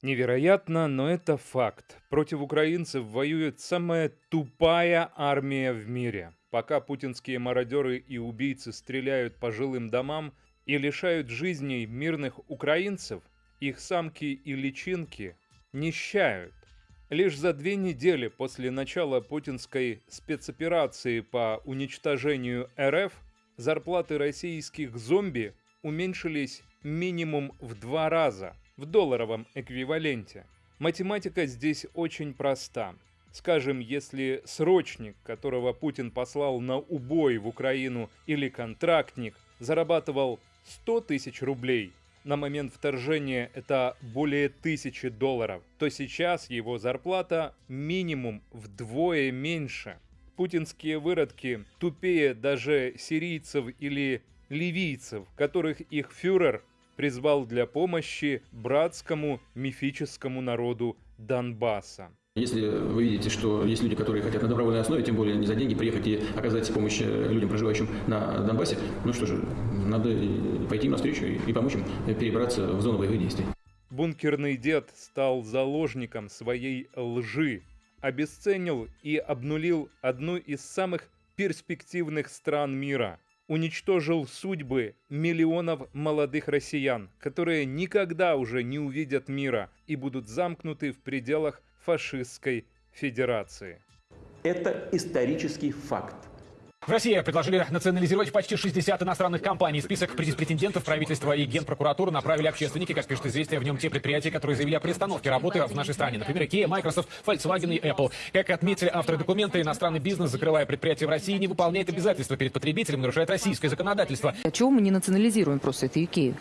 Невероятно, но это факт. Против украинцев воюет самая тупая армия в мире. Пока путинские мародеры и убийцы стреляют по жилым домам и лишают жизней мирных украинцев, их самки и личинки нищают. Лишь за две недели после начала путинской спецоперации по уничтожению РФ зарплаты российских зомби уменьшились минимум в два раза – в долларовом эквиваленте. Математика здесь очень проста. Скажем, если срочник, которого Путин послал на убой в Украину, или контрактник, зарабатывал 100 тысяч рублей, на момент вторжения это более тысячи долларов, то сейчас его зарплата минимум вдвое меньше. Путинские выродки тупее даже сирийцев или ливийцев, которых их фюрер призвал для помощи братскому мифическому народу Донбасса. Если вы видите, что есть люди, которые хотят на добровольной основе, тем более не за деньги, приехать и оказать помощь э, людям, проживающим на Донбассе, ну что же, надо пойти им навстречу и помочь им перебраться в зону боевых действий. Бункерный дед стал заложником своей лжи, обесценил и обнулил одну из самых перспективных стран мира – уничтожил судьбы миллионов молодых россиян, которые никогда уже не увидят мира и будут замкнуты в пределах фашистской федерации. Это исторический факт. В России предложили национализировать почти 60 иностранных компаний. Список претендентов правительства и генпрокуратуры направили общественники. Как пишет известие, в нем те предприятия, которые заявили о приостановке работы в нашей стране. Например, Kia, Microsoft, Volkswagen и Apple. Как отметили авторы документа, иностранный бизнес, закрывая предприятия в России, не выполняет обязательства перед потребителем, нарушает российское законодательство. А чего мы не национализируем просто эту Икею?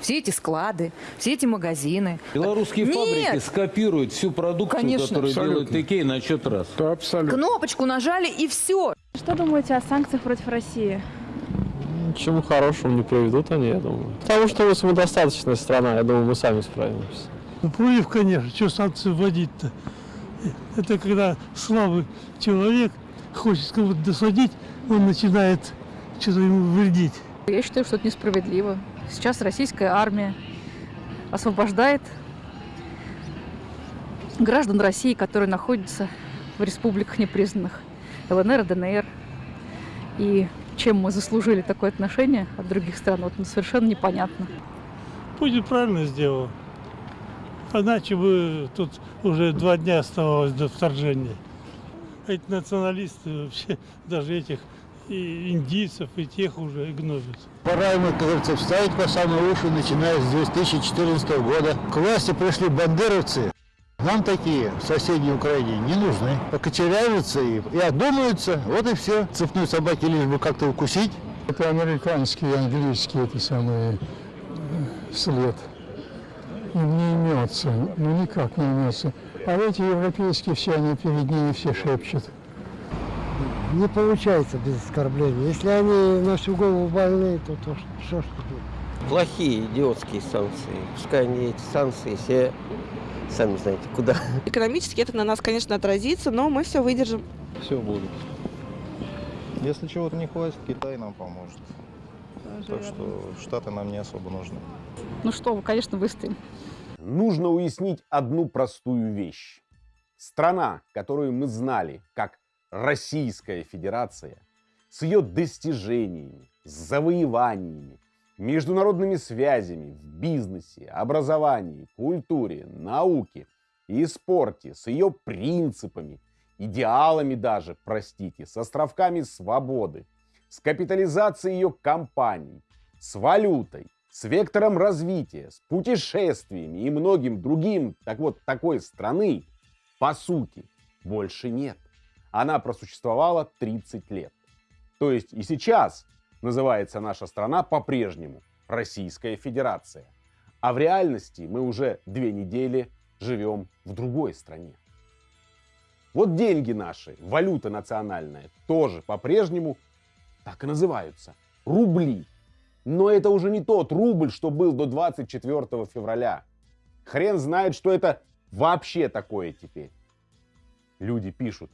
все эти склады, все эти магазины. Белорусские Нет! фабрики скопируют всю продукцию, Конечно. которую абсолютно. делает Икея на счет раз. Да, абсолютно. Кнопочку нажали и все. Что думаете о санкциях против России? Ничему хорошему не приведут они, я думаю. Потому что мы самодостаточная страна, я думаю, мы сами справимся. Ну, против, конечно, что санкции вводить-то? Это когда слабый человек хочет кого-то досадить, он начинает что-то ему вредить. Я считаю, что это несправедливо. Сейчас российская армия освобождает граждан России, которые находятся в республиках непризнанных ЛНР, ДНР. И чем мы заслужили такое отношение от других стран, вот совершенно непонятно. Путин правильно сделал. Иначе бы тут уже два дня оставалось до вторжения. Эти националисты вообще даже этих и индийцев, и тех уже гнобят. Пора ему, как говорится, вставить по самые уши, начиная с 2014 года. К власти пришли бандеровцы. Нам такие в соседней Украине не нужны. Покочеряются и, и одумаются, вот и все. Цепной собаки лишь бы как-то укусить. Это американский, английский, это самый э, след. Им не имется, ну никак не имется. А эти европейские все, они перед ними все шепчут не получается без оскорбления. Если они на всю голову больны, то, то что ж тут? Плохие идиотские санкции. Пускай они эти санкции все сами знаете куда. Экономически это на нас, конечно, отразится, но мы все выдержим. Все будет. Если чего-то не хватит, Китай нам поможет. Даже так что Штаты нам не особо нужны. Ну что вы, конечно, выстоим. Нужно уяснить одну простую вещь. Страна, которую мы знали как Российская Федерация с ее достижениями, завоеваниями, международными связями в бизнесе, образовании, культуре, науке и спорте, с ее принципами, идеалами даже, простите, с островками свободы, с капитализацией ее компаний, с валютой, с вектором развития, с путешествиями и многим другим, так вот, такой страны, по сути, больше нет она просуществовала 30 лет. То есть и сейчас называется наша страна по-прежнему Российская Федерация. А в реальности мы уже две недели живем в другой стране. Вот деньги наши, валюта национальная, тоже по-прежнему так и называются. Рубли. Но это уже не тот рубль, что был до 24 февраля. Хрен знает, что это вообще такое теперь. Люди пишут,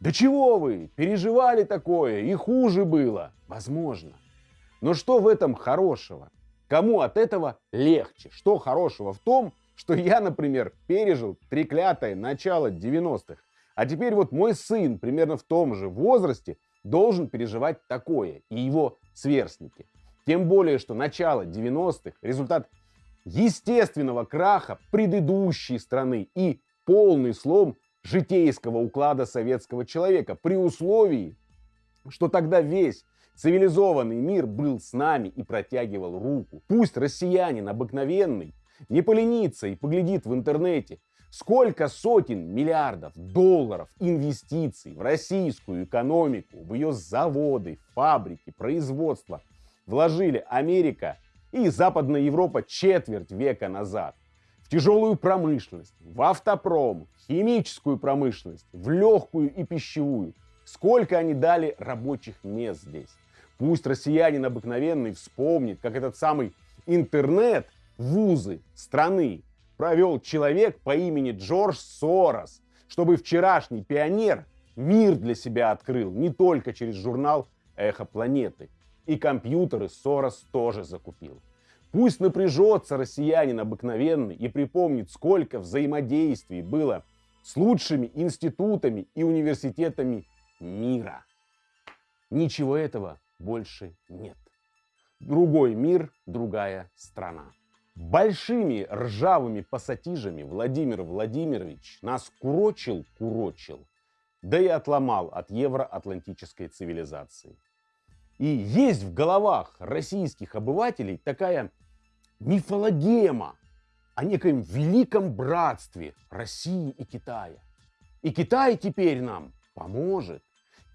да чего вы? Переживали такое, и хуже было. Возможно. Но что в этом хорошего? Кому от этого легче? Что хорошего в том, что я, например, пережил треклятое начало 90-х. А теперь вот мой сын примерно в том же возрасте должен переживать такое, и его сверстники. Тем более, что начало 90-х – результат естественного краха предыдущей страны и полный слом житейского уклада советского человека при условии, что тогда весь цивилизованный мир был с нами и протягивал руку. Пусть россиянин обыкновенный не поленится и поглядит в интернете, сколько сотен миллиардов долларов инвестиций в российскую экономику, в ее заводы, фабрики, производство вложили Америка и Западная Европа четверть века назад. Тяжелую промышленность, в автопром, химическую промышленность, в легкую и пищевую. Сколько они дали рабочих мест здесь. Пусть россиянин обыкновенный вспомнит, как этот самый интернет вузы страны провел человек по имени Джордж Сорос, чтобы вчерашний пионер мир для себя открыл не только через журнал «Эхо планеты». И компьютеры Сорос тоже закупил. Пусть напряжется россиянин обыкновенный и припомнит, сколько взаимодействий было с лучшими институтами и университетами мира. Ничего этого больше нет. Другой мир, другая страна. Большими ржавыми пассатижами Владимир Владимирович нас курочил-курочил, да и отломал от евроатлантической цивилизации. И есть в головах российских обывателей такая мифологема о некоем великом братстве России и Китая. И Китай теперь нам поможет.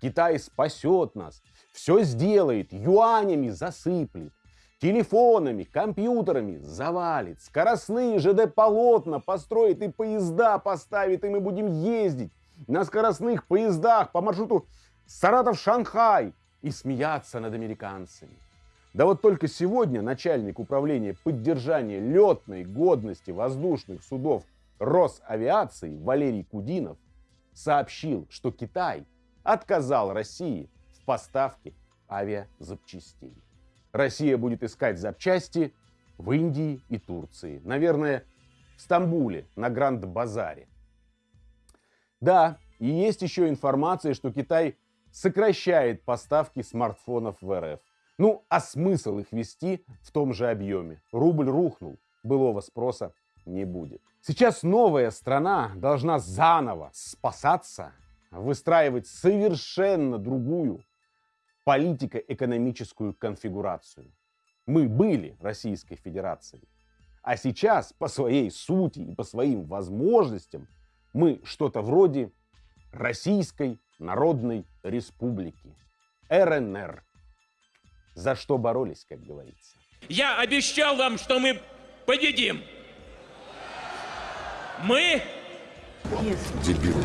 Китай спасет нас, все сделает, юанями засыплет, телефонами, компьютерами завалит, скоростные ЖД-полотна построит и поезда поставит, и мы будем ездить на скоростных поездах по маршруту Саратов-Шанхай и смеяться над американцами. Да вот только сегодня начальник управления поддержания летной годности воздушных судов Росавиации Валерий Кудинов сообщил, что Китай отказал России в поставке авиазапчастей. Россия будет искать запчасти в Индии и Турции. Наверное, в Стамбуле, на Гранд-базаре. Да, и есть еще информация, что Китай сокращает поставки смартфонов в РФ. Ну, а смысл их вести в том же объеме? Рубль рухнул, былого спроса не будет. Сейчас новая страна должна заново спасаться, выстраивать совершенно другую политико-экономическую конфигурацию. Мы были Российской Федерацией, а сейчас по своей сути и по своим возможностям мы что-то вроде Российской Народной Республики, РНР. За что боролись, как говорится. Я обещал вам, что мы победим. Мы... Дебилы.